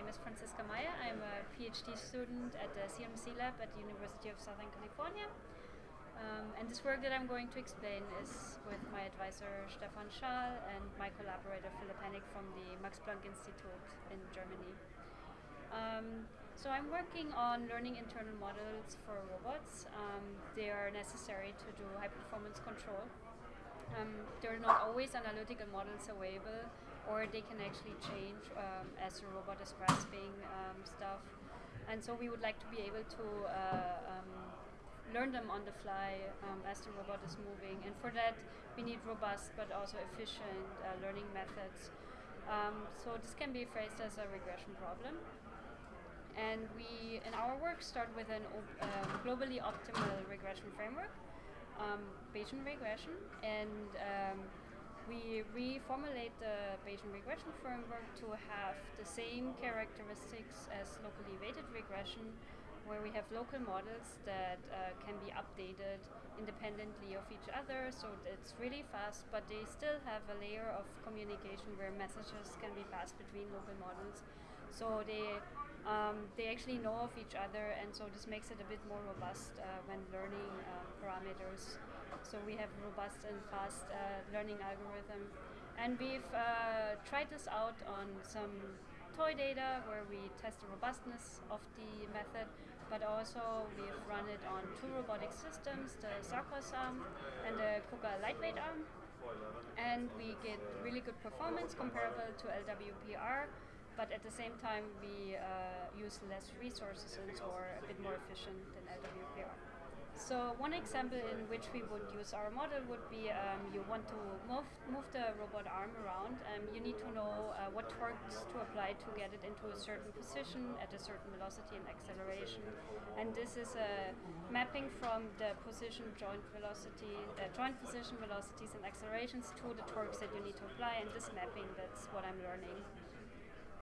name is Franziska Meier. I'm a PhD student at the CMC lab at the University of Southern California. Um, and this work that I'm going to explain is with my advisor Stefan Schaal and my collaborator Philipp Hennig from the Max Planck Institute in Germany. Um, so I'm working on learning internal models for robots. Um, they are necessary to do high performance control. Um, there are not always analytical models available or they can actually change um, as the robot is grasping um, stuff. And so we would like to be able to uh, um, learn them on the fly um, as the robot is moving. And for that, we need robust but also efficient uh, learning methods. Um, so this can be phrased as a regression problem. And we, in our work, start with an uh, globally optimal regression framework, um, Bayesian regression, and um, we reformulate the Bayesian regression framework to have the same characteristics as locally weighted regression, where we have local models that uh, can be updated independently of each other, so it's really fast, but they still have a layer of communication where messages can be passed between local models. So they um, they actually know of each other, and so this makes it a bit more robust uh, when learning um, parameters so we have robust and fast uh, learning algorithm. And we've uh, tried this out on some toy data where we test the robustness of the method, but also we've run it on two robotic systems, the Sarcos arm and the KUKA lightweight arm. And we get really good performance comparable to LWPR, but at the same time we uh, use less resources and so are a bit more efficient than LWPR. So one example in which we would use our model would be um, you want to move, move the robot arm around. Um, you need to know uh, what torques to apply to get it into a certain position at a certain velocity and acceleration. And this is a mapping from the position joint velocity, uh, joint position velocities and accelerations to the torques that you need to apply. And this mapping, that's what I'm learning.